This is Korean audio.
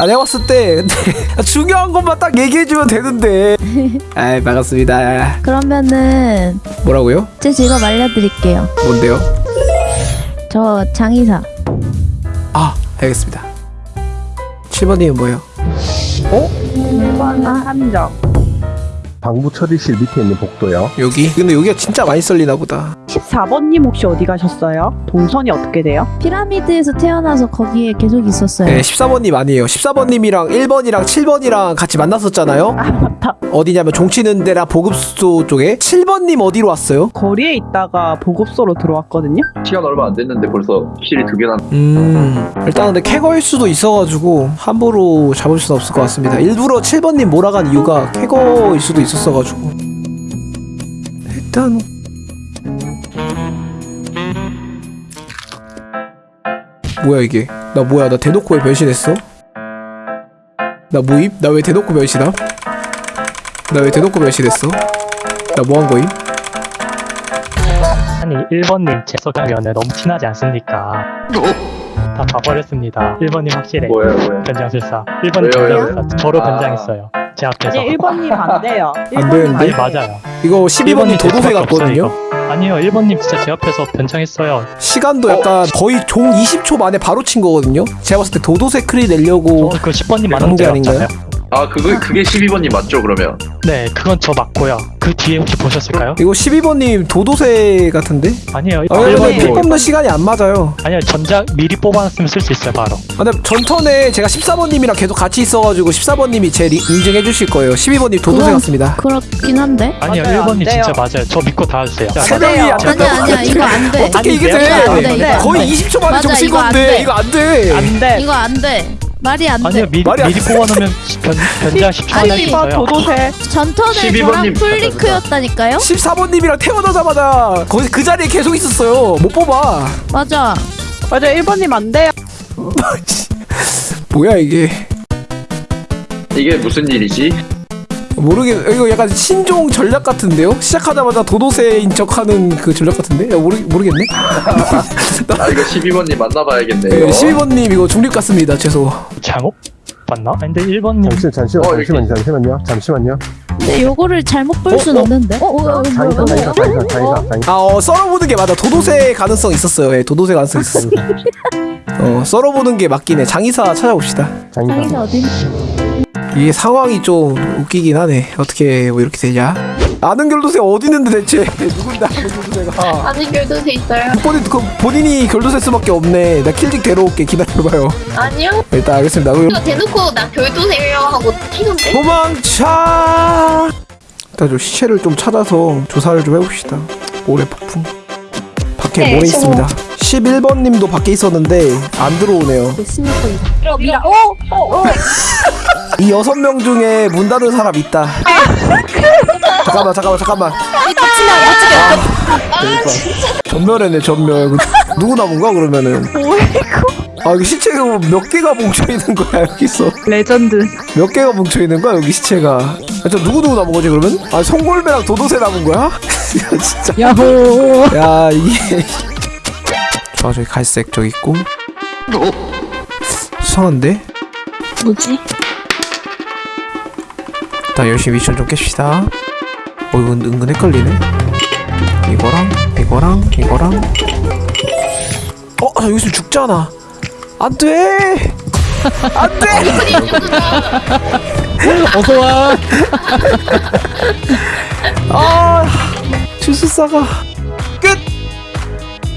아 내가 봤을 때 근데 중요한 것만 딱 얘기해주면 되는데 아 반갑습니다 그러면은 뭐라고요? 제 직업 알려드릴게요. 뭔데요? 저 장의사. 아 알겠습니다 7번님은 뭐예요? 아, 함정. 방부 처리실 밑에 있는 복도요. 여기? 근데 여기가 진짜 많이 썰리나 보다 14번님 혹시 어디 가셨어요? 동선이 어떻게 돼요? 피라미드에서 태어나서 거기에 계속 있었어요. 네 14번님 아니에요 14번님이랑 1번이랑 7번이랑 같이 만났었잖아요 아 맞다. 어디냐면 종치는 데랑 보급소 쪽에 7번님 어디로 왔어요? 거리에 있다가 보급소로 들어왔거든요. 시간 얼마 안 됐는데 벌써 킬이 두 개나 음 일단 근데 캐거일 수도 있어가지고 함부로 잡을 수는 없을 것 같습니다 일부러 7번님 몰아간 이유가 캐거일 수도 있었어가지고 일단 뭐야 이게 나 뭐야 나 대놓고 왜 변신했어? 나 뭐임? 나 왜 대놓고 변신함? 나 왜 대놓고 변신했어? 나 뭐 한 거임? 아니 1번님 제 소장면에 너무 티나지 않습니까? 다 봐버렸습니다 1번님 확실해 뭐예요 뭐예요 변장술사 1번님 왜요? 변장술사 저로 아. 변장했어요 제 앞에서 아니 1번님 안 돼요. 안 되는데? 아니 맞아요 이거 12번님 제 도도새 수밖에 같거든요? 없어요. 아니요 1번님 진짜 제 앞에서 변장했어요 시간도 약간 거의 종 20초 만에 바로 친 거거든요. 제가 봤을 때 도도새 크리 내려고 저그 10번님 그런 맞는 게데 아닌가요? 아 그거 그게 12번님 맞죠 그러면 네 그건 저 맞고요 그 뒤에 혹시 보셨을까요? 이거 12번님 도도새 같은데? 아니에요 아, 근데 1번님 피 뽑는 시간이 안 맞아요. 아니요 전작 미리 뽑아놨으면 쓸 수 있어요 바로 아, 근데 전턴에 제가 14번님이랑 계속 같이 있어가지고 14번님이 제 리, 인증해 주실 거예요. 12번님 도도새 같습니다. 그렇긴 한데. 아니요 맞아요, 안 1번님 돼요. 진짜 맞아요 저 믿고 다 해주세요 세 명이 안 아니야. 아니야 이거 안 돼. 어떻게 이게 아니, 돼? 거의 돼. 20초 만에 정신 건데 돼. 이거 안 돼. 안 돼. 이거 안 돼. 말이 안 아니요 돼. 미리, 말이 안 미리 뽑아놓으면 변, 변장 10초 안에 번 있어요 도도새. 전턴에 12번 저랑 님 풀리크였다니까요? 14번님이랑 태어나자마자 거기 그 자리에 계속 있었어요. 못 뽑아. 맞아. 맞아 1번님 안 돼요. 뭐야 이게? 이게 무슨 일이지? 모르겠 이거 약간 신종 전략 같은데요? 시작하자마자 도도새인 척하는 그 전략 같은데? 야, 모르 모르겠네. 아 이거 12번님 만나봐야겠네요 네, 12번님 이거 중립 같습니다. 죄송. 장업? 맞나? 아니, 근데 1번님 잠시만, 잠시만, 어, 여기. 잠시만요, 잠시만요, 잠시만요. 근데 요거를 잘못 볼순 어? 없는데. 어, 어, 어, 장의사, 뭐야, 장의사, 뭐야. 장의사, 장의사, 장의사. 아, 어, 썰어보는 게 맞아. 도도새 가능성 있었어요. 예, 도도새 가능성 있었어. 어, 썰어보는 게 맞긴 해. 장의사 찾아봅시다. 장의사. 어디? 이게 상황이 좀 웃기긴 하네. 어떻게 뭐 이렇게 되냐? 아는 결도새 어디 있는데 대체? 누군데 아는 결도새가? 아직 결도새 있어요? 본인, 그 본인이 결도새 수밖에 없네. 나 킬직 데려올게. 기다려봐요. 아니요. 일단 알겠습니다. 그럼 이거 대놓고 나 결도새요 하고 튀던데? 도망쳐! 일단 좀 시체를 좀 찾아서 조사를 좀 해봅시다. 모래 폭풍. 밖에 네, 모래 저거. 있습니다. 11번님도 밖에 있었는데 안 들어오네요. 미라 미라. 어? 어? 어? 이 여섯 명 중에 문 닫은 사람 있다. 잠깐만, 잠깐만, 잠깐만. 아, 전멸했네, 전멸. 누구 남은 거야 그러면은? 아 여기 시체가 몇 개가 뭉쳐 있는 거야 여기서? 레전드. 몇 개가 뭉쳐 있는 거야 여기 시체가? 아, 저 누구 누구 남은 거지 그러면? 아 송골매랑 도도새 남은 거야? 야 진짜. 야호. 야 이게. 저 저기 갈색 저기 있고. 수상한데? 뭐지? 일단 열심히 미션 좀 깹시다. 어 이거 은- 은근 헷갈리네. 이거랑 이거랑 이거랑. 어 아, 여기서 죽잖아. 안 돼. 안 돼. 어서와 아 주술사가 끝.